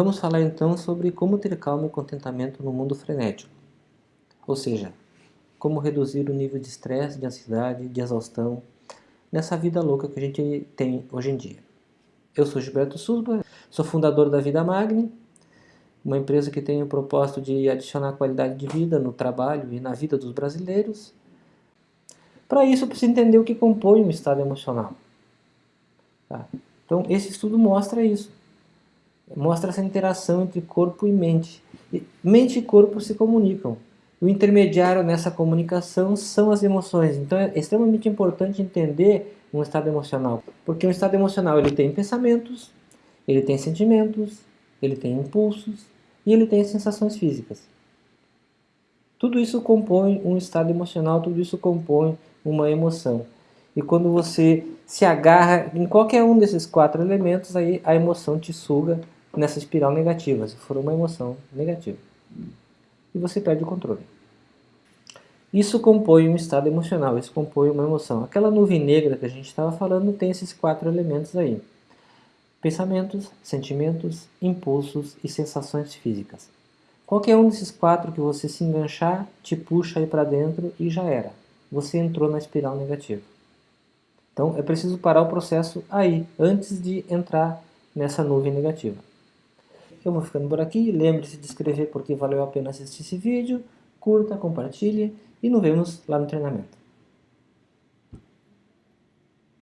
Vamos falar então sobre como ter calma e contentamento no mundo frenético. Ou seja, como reduzir o nível de estresse, de ansiedade, de exaustão nessa vida louca que a gente tem hoje em dia. Eu sou Gilberto Susba, sou fundador da Vida Magni, uma empresa que tem o propósito de adicionar qualidade de vida no trabalho e na vida dos brasileiros. Para isso, eu preciso entender o que compõe um estado emocional. Tá? Então, esse estudo mostra isso. Mostra essa interação entre corpo e mente. E mente e corpo se comunicam. O intermediário nessa comunicação são as emoções. Então, é extremamente importante entender um estado emocional. Porque um estado emocional ele tem pensamentos, ele tem sentimentos, ele tem impulsos e ele tem sensações físicas. Tudo isso compõe um estado emocional, tudo isso compõe uma emoção. E quando você se agarra em qualquer um desses quatro elementos, aí a emoção te suga nessa espiral negativa, se for uma emoção negativa. E você perde o controle. Isso compõe um estado emocional, isso compõe uma emoção. Aquela nuvem negra que a gente estava falando tem esses quatro elementos aí. Pensamentos, sentimentos, impulsos e sensações físicas. Qualquer um desses quatro que você se enganchar, te puxa aí para dentro e já era. Você entrou na espiral negativa. Então é preciso parar o processo aí, antes de entrar nessa nuvem negativa. Eu vou ficando por aqui, lembre-se de inscrever porque valeu a pena assistir esse vídeo, curta, compartilhe e nos vemos lá no treinamento.